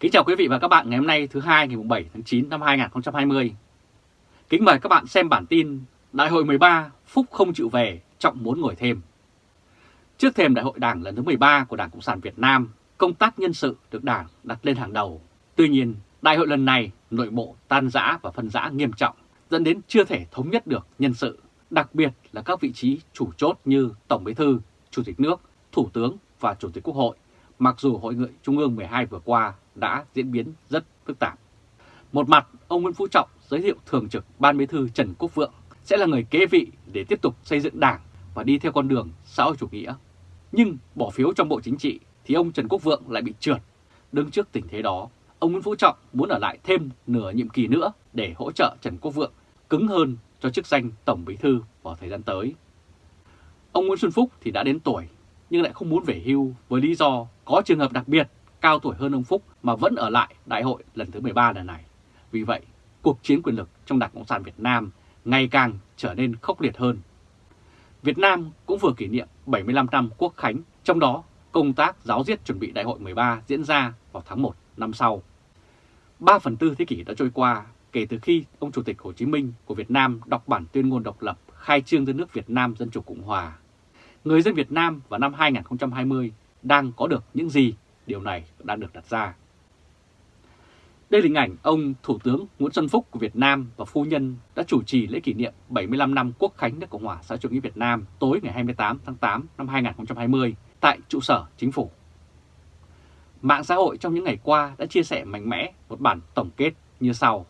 Kính chào quý vị và các bạn ngày hôm nay thứ hai ngày 7 tháng 9 năm 2020. Kính mời các bạn xem bản tin Đại hội 13 Phúc không chịu về, Trọng muốn ngồi thêm. Trước thềm Đại hội Đảng lần thứ 13 của Đảng Cộng sản Việt Nam, công tác nhân sự được Đảng đặt lên hàng đầu. Tuy nhiên, đại hội lần này nội bộ tan rã và phân rã nghiêm trọng, dẫn đến chưa thể thống nhất được nhân sự, đặc biệt là các vị trí chủ chốt như Tổng Bí thư, Chủ tịch nước, Thủ tướng và Chủ tịch Quốc hội, mặc dù Hội nghị Trung ương 12 vừa qua đã diễn biến rất phức tạp. Một mặt, ông Nguyễn Phú Trọng giới thiệu Thường trực Ban Bí thư Trần Quốc Vượng sẽ là người kế vị để tiếp tục xây dựng đảng và đi theo con đường xã hội chủ nghĩa. Nhưng bỏ phiếu trong Bộ Chính trị thì ông Trần Quốc Vượng lại bị trượt. Đứng trước tình thế đó, ông Nguyễn Phú Trọng muốn ở lại thêm nửa nhiệm kỳ nữa để hỗ trợ Trần Quốc Vượng cứng hơn cho chức danh Tổng Bí thư vào thời gian tới. Ông Nguyễn Xuân Phúc thì đã đến tuổi nhưng lại không muốn về hưu với lý do có trường hợp đặc biệt cao tuổi hơn ông Phúc mà vẫn ở lại đại hội lần thứ 13 lần này. Vì vậy, cuộc chiến quyền lực trong Đảng Cộng sản Việt Nam ngày càng trở nên khốc liệt hơn. Việt Nam cũng vừa kỷ niệm 75 năm quốc khánh, trong đó công tác giáo diết chuẩn bị đại hội 13 diễn ra vào tháng 1 năm sau. 3 phần tư thế kỷ đã trôi qua kể từ khi ông Chủ tịch Hồ Chí Minh của Việt Nam đọc bản tuyên ngôn độc lập khai trương đất nước Việt Nam Dân Chủ Cộng Hòa. Người dân Việt Nam vào năm 2020 đang có được những gì điều này đang được đặt ra. Đây là hình ảnh ông Thủ tướng Nguyễn Xuân Phúc của Việt Nam và phu nhân đã chủ trì lễ kỷ niệm 75 năm Quốc khánh nước Cộng hòa xã chủ nghĩa Việt Nam tối ngày 28 tháng 8 năm 2020 tại trụ sở chính phủ. Mạng xã hội trong những ngày qua đã chia sẻ mạnh mẽ một bản tổng kết như sau.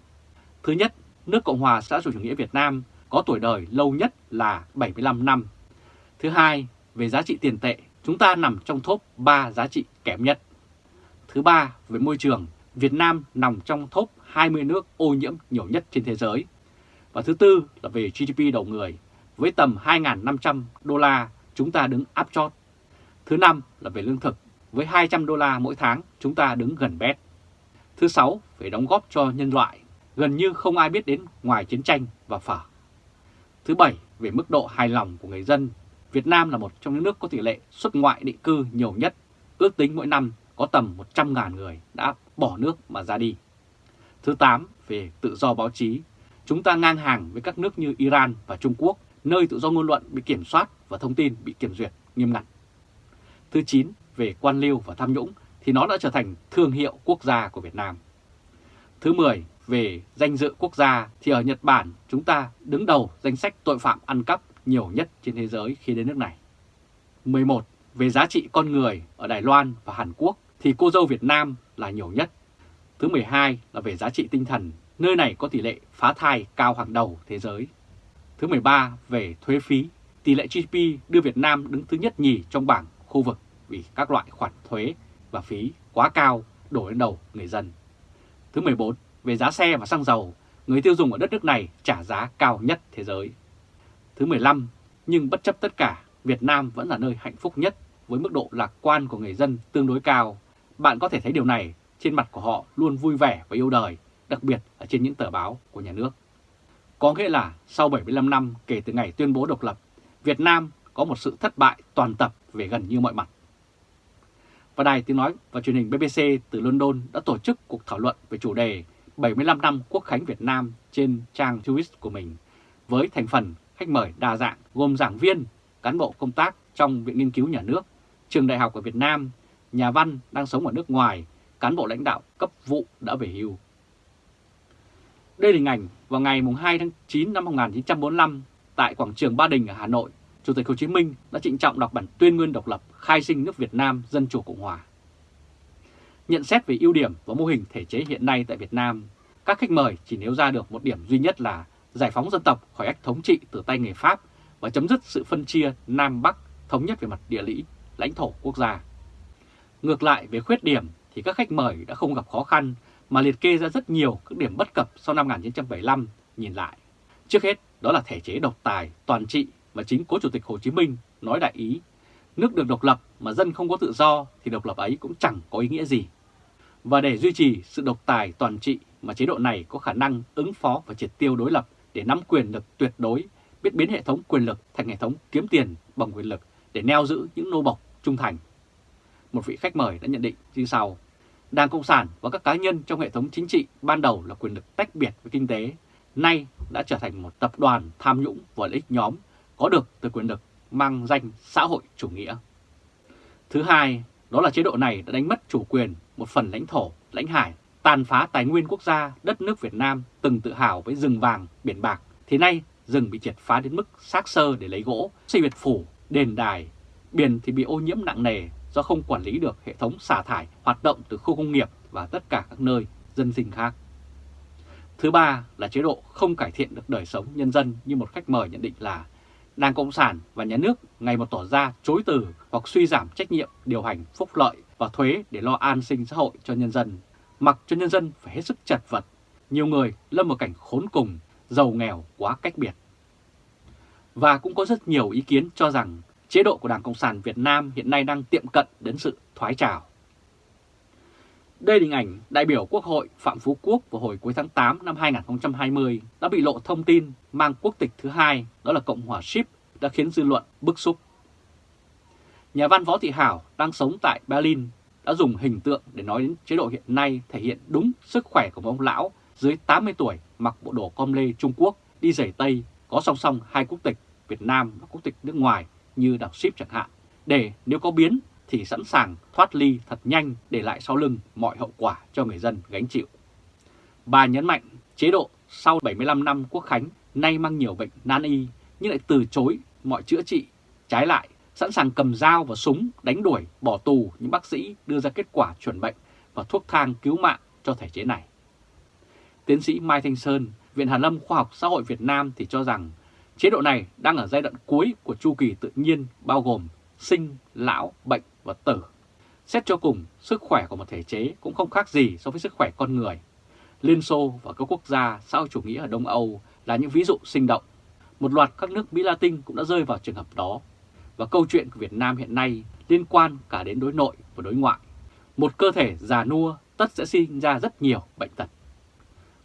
Thứ nhất, nước Cộng hòa xã hội chủ nghĩa Việt Nam có tuổi đời lâu nhất là 75 năm. Thứ hai, về giá trị tiền tệ, chúng ta nằm trong top 3 giá trị kém nhất. Thứ ba, về môi trường, Việt Nam nằm trong top 20 nước ô nhiễm nhiều nhất trên thế giới. Và thứ tư là về GDP đầu người, với tầm 2.500 đô la chúng ta đứng áp chót. Thứ năm là về lương thực, với 200 đô la mỗi tháng chúng ta đứng gần bét. Thứ sáu, về đóng góp cho nhân loại, gần như không ai biết đến ngoài chiến tranh và phở. Thứ bảy, về mức độ hài lòng của người dân, Việt Nam là một trong những nước có tỷ lệ xuất ngoại định cư nhiều nhất, ước tính mỗi năm có tầm 100.000 người đã bỏ nước mà ra đi. Thứ 8, về tự do báo chí, chúng ta ngang hàng với các nước như Iran và Trung Quốc, nơi tự do ngôn luận bị kiểm soát và thông tin bị kiểm duyệt nghiêm ngặt. Thứ 9, về quan liêu và tham nhũng thì nó đã trở thành thương hiệu quốc gia của Việt Nam. Thứ 10, về danh dự quốc gia thì ở Nhật Bản chúng ta đứng đầu danh sách tội phạm ăn cắp nhiều nhất trên thế giới khi đến nước này. 11. Về giá trị con người ở Đài Loan và Hàn Quốc thì cô dâu Việt Nam là nhiều nhất. Thứ 12 là về giá trị tinh thần, nơi này có tỷ lệ phá thai cao hàng đầu thế giới. Thứ 13 về thuế phí, tỷ lệ GDP đưa Việt Nam đứng thứ nhất nhì trong bảng khu vực vì các loại khoản thuế và phí quá cao đổ lên đầu người dân. Thứ 14 về giá xe và xăng dầu, người tiêu dùng ở đất nước này trả giá cao nhất thế giới. Thứ 15, nhưng bất chấp tất cả, Việt Nam vẫn là nơi hạnh phúc nhất với mức độ lạc quan của người dân tương đối cao. Bạn có thể thấy điều này trên mặt của họ luôn vui vẻ và yêu đời, đặc biệt là trên những tờ báo của nhà nước. Có nghĩa là sau 75 năm kể từ ngày tuyên bố độc lập, Việt Nam có một sự thất bại toàn tập về gần như mọi mặt. Và Đài Tiếng Nói và truyền hình BBC từ London đã tổ chức cuộc thảo luận về chủ đề 75 năm Quốc khánh Việt Nam trên trang Twitter của mình với thành phần khách mời đa dạng gồm giảng viên, cán bộ công tác trong Viện Nghiên cứu Nhà nước, trường đại học ở Việt Nam, nhà văn đang sống ở nước ngoài, cán bộ lãnh đạo cấp vụ đã về hưu. Đây là hình ảnh vào ngày 2 tháng 9 năm 1945 tại quảng trường Ba Đình ở Hà Nội, Chủ tịch Hồ Chí Minh đã trịnh trọng đọc bản tuyên ngôn độc lập khai sinh nước Việt Nam Dân Chủ Cộng Hòa. Nhận xét về ưu điểm và mô hình thể chế hiện nay tại Việt Nam, các khách mời chỉ nêu ra được một điểm duy nhất là giải phóng dân tộc khỏi ách thống trị từ tay người Pháp và chấm dứt sự phân chia Nam Bắc thống nhất về mặt địa lý, lãnh thổ quốc gia. Ngược lại về khuyết điểm thì các khách mời đã không gặp khó khăn mà liệt kê ra rất nhiều các điểm bất cập sau năm 1975 nhìn lại. Trước hết đó là thể chế độc tài, toàn trị mà chính cố Chủ tịch Hồ Chí Minh nói đại ý. Nước được độc lập mà dân không có tự do thì độc lập ấy cũng chẳng có ý nghĩa gì. Và để duy trì sự độc tài toàn trị mà chế độ này có khả năng ứng phó và triệt tiêu đối lập để nắm quyền lực tuyệt đối, biết biến hệ thống quyền lực thành hệ thống kiếm tiền bằng quyền lực để neo giữ những nô bộc trung thành. Một vị khách mời đã nhận định như sau, Đảng Cộng sản và các cá nhân trong hệ thống chính trị ban đầu là quyền lực tách biệt với kinh tế, nay đã trở thành một tập đoàn tham nhũng và lợi ích nhóm có được từ quyền lực mang danh xã hội chủ nghĩa. Thứ hai, đó là chế độ này đã đánh mất chủ quyền một phần lãnh thổ, lãnh hải, tàn phá tài nguyên quốc gia đất nước Việt Nam từng tự hào với rừng vàng, biển bạc, thì nay rừng bị triệt phá đến mức xác sơ để lấy gỗ, xây biệt phủ, đền đài, biển thì bị ô nhiễm nặng nề do không quản lý được hệ thống xả thải hoạt động từ khu công nghiệp và tất cả các nơi dân sinh khác. Thứ ba là chế độ không cải thiện được đời sống nhân dân như một khách mời nhận định là Đảng Cộng sản và nhà nước ngày một tỏ ra chối từ hoặc suy giảm trách nhiệm điều hành phúc lợi và thuế để lo an sinh xã hội cho nhân dân, mặc cho nhân dân phải hết sức chật vật. Nhiều người lâm vào cảnh khốn cùng, giàu nghèo quá cách biệt. Và cũng có rất nhiều ý kiến cho rằng chế độ của Đảng Cộng sản Việt Nam hiện nay đang tiệm cận đến sự thoái trào. Đây là hình ảnh đại biểu Quốc hội Phạm Phú Quốc vào hồi cuối tháng 8 năm 2020 đã bị lộ thông tin mang quốc tịch thứ hai, đó là Cộng hòa Ship, đã khiến dư luận bức xúc. Nhà văn Võ Thị Hảo đang sống tại Berlin đã dùng hình tượng để nói đến chế độ hiện nay thể hiện đúng sức khỏe của một ông lão dưới 80 tuổi mặc bộ đồ com lê Trung Quốc đi giày Tây có song song hai quốc tịch Việt Nam và quốc tịch nước ngoài như đảo ship chẳng hạn, để nếu có biến thì sẵn sàng thoát ly thật nhanh để lại sau lưng mọi hậu quả cho người dân gánh chịu. Bà nhấn mạnh chế độ sau 75 năm quốc khánh nay mang nhiều bệnh nan y nhưng lại từ chối mọi chữa trị, trái lại sẵn sàng cầm dao và súng đánh đuổi, bỏ tù những bác sĩ đưa ra kết quả chuẩn bệnh và thuốc thang cứu mạng cho thể chế này. Tiến sĩ Mai Thanh Sơn, Viện Hàn Lâm Khoa học Xã hội Việt Nam thì cho rằng chế độ này đang ở giai đoạn cuối của chu kỳ tự nhiên bao gồm sinh, lão, bệnh và tử. Xét cho cùng, sức khỏe của một thể chế cũng không khác gì so với sức khỏe con người. Liên Xô và các quốc gia xã hội chủ nghĩa ở Đông Âu là những ví dụ sinh động. Một loạt các nước Mỹ Latin cũng đã rơi vào trường hợp đó. Và câu chuyện của Việt Nam hiện nay liên quan cả đến đối nội và đối ngoại. Một cơ thể già nua tất sẽ sinh ra rất nhiều bệnh tật.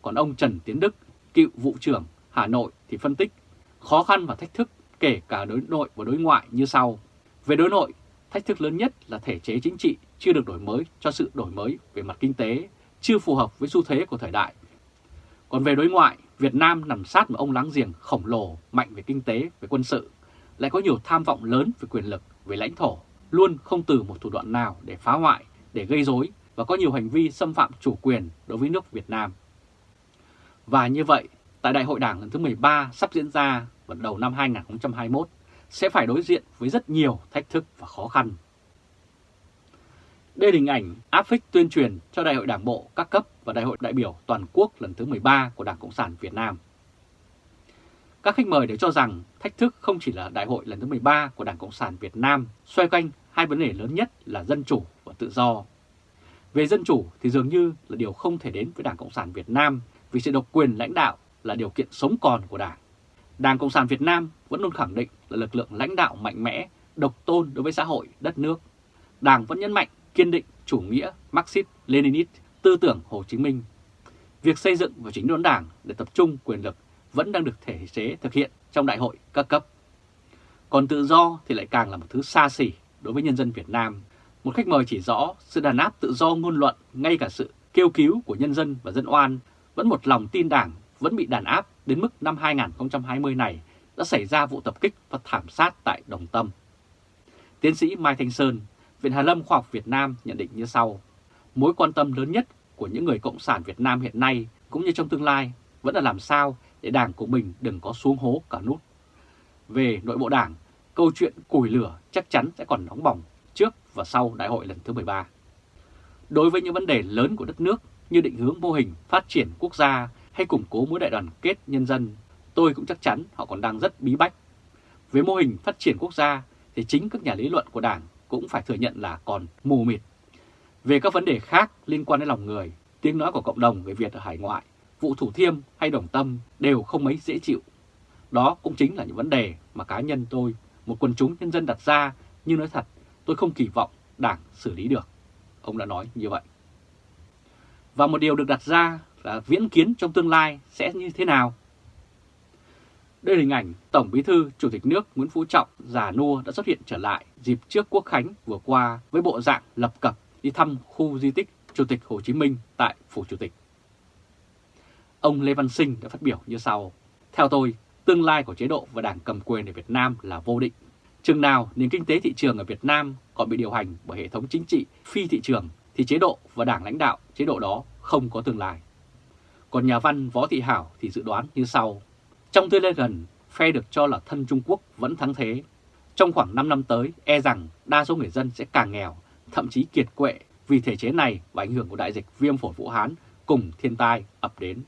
Còn ông Trần Tiến Đức, cựu vụ trưởng Hà Nội thì phân tích khó khăn và thách thức kể cả đối nội và đối ngoại như sau. Về đối nội, thách thức lớn nhất là thể chế chính trị chưa được đổi mới cho sự đổi mới về mặt kinh tế, chưa phù hợp với xu thế của thời đại. Còn về đối ngoại, Việt Nam nằm sát một ông láng giềng khổng lồ, mạnh về kinh tế, về quân sự, lại có nhiều tham vọng lớn về quyền lực, về lãnh thổ, luôn không từ một thủ đoạn nào để phá hoại, để gây rối và có nhiều hành vi xâm phạm chủ quyền đối với nước Việt Nam. Và như vậy, tại Đại hội Đảng lần thứ 13 sắp diễn ra vào đầu năm 2021, sẽ phải đối diện với rất nhiều thách thức và khó khăn. Đây là hình ảnh áp phích tuyên truyền cho Đại hội Đảng Bộ các cấp và Đại hội đại biểu toàn quốc lần thứ 13 của Đảng Cộng sản Việt Nam. Các khách mời đều cho rằng thách thức không chỉ là đại hội lần thứ 13 của Đảng Cộng sản Việt Nam xoay quanh hai vấn đề lớn nhất là dân chủ và tự do. Về dân chủ thì dường như là điều không thể đến với Đảng Cộng sản Việt Nam vì sự độc quyền lãnh đạo là điều kiện sống còn của Đảng. Đảng Cộng sản Việt Nam vẫn luôn khẳng định là lực lượng lãnh đạo mạnh mẽ, độc tôn đối với xã hội, đất nước. Đảng vẫn nhấn mạnh kiên định chủ nghĩa Marxist-Leninist, tư tưởng Hồ Chí Minh. Việc xây dựng và chính đốn đảng để tập trung quyền lực vẫn đang được thể chế thực hiện trong đại hội các cấp. Còn tự do thì lại càng là một thứ xa xỉ đối với nhân dân Việt Nam. Một khách mời chỉ rõ sự đàn áp tự do ngôn luận, ngay cả sự kêu cứu của nhân dân và dân oan vẫn một lòng tin đảng vẫn bị đàn áp đến mức năm 2020 này đã xảy ra vụ tập kích và thảm sát tại Đồng Tâm. Tiến sĩ Mai Thanh Sơn, Viện Hàn Lâm Khoa học Việt Nam nhận định như sau. Mối quan tâm lớn nhất của những người Cộng sản Việt Nam hiện nay cũng như trong tương lai vẫn là làm sao để đảng của mình đừng có xuống hố cả nút. Về nội bộ đảng, câu chuyện củi lửa chắc chắn sẽ còn nóng bỏng trước và sau đại hội lần thứ 13. Đối với những vấn đề lớn của đất nước như định hướng mô hình phát triển quốc gia hay củng cố mối đại đoàn kết nhân dân, tôi cũng chắc chắn họ còn đang rất bí bách. Với mô hình phát triển quốc gia thì chính các nhà lý luận của Đảng cũng phải thừa nhận là còn mù mịt. Về các vấn đề khác liên quan đến lòng người, tiếng nói của cộng đồng người Việt ở hải ngoại, vụ Thủ Thiêm hay Đồng Tâm đều không mấy dễ chịu. Đó cũng chính là những vấn đề mà cá nhân tôi, một quần chúng nhân dân đặt ra, nhưng nói thật, tôi không kỳ vọng Đảng xử lý được. Ông đã nói như vậy. Và một điều được đặt ra là viễn kiến trong tương lai sẽ như thế nào? Đây là hình ảnh Tổng Bí thư Chủ tịch nước Nguyễn Phú Trọng già nua đã xuất hiện trở lại dịp trước Quốc Khánh vừa qua với bộ dạng lập cập đi thăm khu di tích Chủ tịch Hồ Chí Minh tại Phủ Chủ tịch. Ông Lê Văn Sinh đã phát biểu như sau. Theo tôi, tương lai của chế độ và đảng cầm quyền ở Việt Nam là vô định. Chừng nào nền kinh tế thị trường ở Việt Nam còn bị điều hành bởi hệ thống chính trị phi thị trường thì chế độ và đảng lãnh đạo chế độ đó không có tương lai. Còn nhà văn Võ Thị Hảo thì dự đoán như sau. Trong tương lai gần, phe được cho là thân Trung Quốc vẫn thắng thế. Trong khoảng 5 năm tới, e rằng đa số người dân sẽ càng nghèo, thậm chí kiệt quệ vì thể chế này và ảnh hưởng của đại dịch viêm phổi Vũ Hán cùng thiên tai ập đến.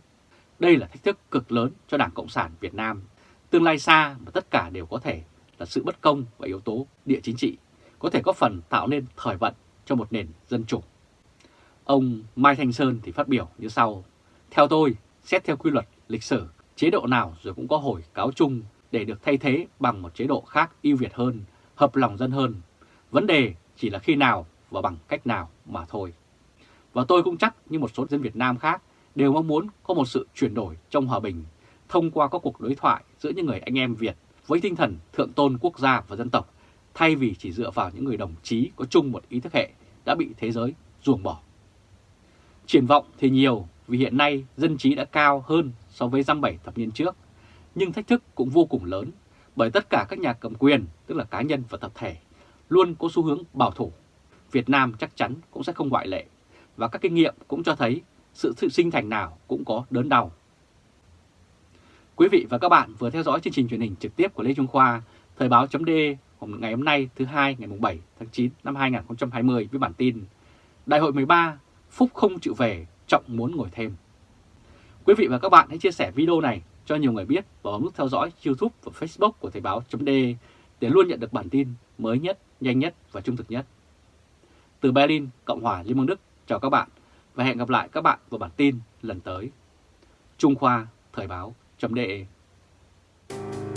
Đây là thách thức cực lớn cho Đảng Cộng sản Việt Nam. Tương lai xa mà tất cả đều có thể là sự bất công và yếu tố địa chính trị, có thể có phần tạo nên thời vận cho một nền dân chủ. Ông Mai Thanh Sơn thì phát biểu như sau. Theo tôi, xét theo quy luật lịch sử, chế độ nào rồi cũng có hồi cáo chung để được thay thế bằng một chế độ khác ưu việt hơn, hợp lòng dân hơn. Vấn đề chỉ là khi nào và bằng cách nào mà thôi. Và tôi cũng chắc như một số dân Việt Nam khác đều mong muốn có một sự chuyển đổi trong hòa bình thông qua các cuộc đối thoại giữa những người anh em Việt với tinh thần thượng tôn quốc gia và dân tộc thay vì chỉ dựa vào những người đồng chí có chung một ý thức hệ đã bị thế giới ruồng bỏ. Triển vọng thì nhiều vì hiện nay dân trí đã cao hơn so với dăm bảy thập niên trước, nhưng thách thức cũng vô cùng lớn bởi tất cả các nhà cầm quyền, tức là cá nhân và tập thể, luôn có xu hướng bảo thủ. Việt Nam chắc chắn cũng sẽ không ngoại lệ, và các kinh nghiệm cũng cho thấy sự sự sinh thành nào cũng có đớn đau. Quý vị và các bạn vừa theo dõi chương trình truyền hình trực tiếp của Lê Trung Khoa, Thời báo chấm ngày hôm nay thứ hai ngày 7 tháng 9 năm 2020 với bản tin Đại hội 13, Phúc không chịu về, Trọng muốn ngồi thêm. Quý vị và các bạn hãy chia sẻ video này cho nhiều người biết và bấm nút theo dõi YouTube và Facebook của Thời báo chấm để luôn nhận được bản tin mới nhất, nhanh nhất và trung thực nhất. Từ Berlin, Cộng hòa Liên bang Đức, chào các bạn và hẹn gặp lại các bạn vào bản tin lần tới. Trung Khoa Thời báo.de Thank you.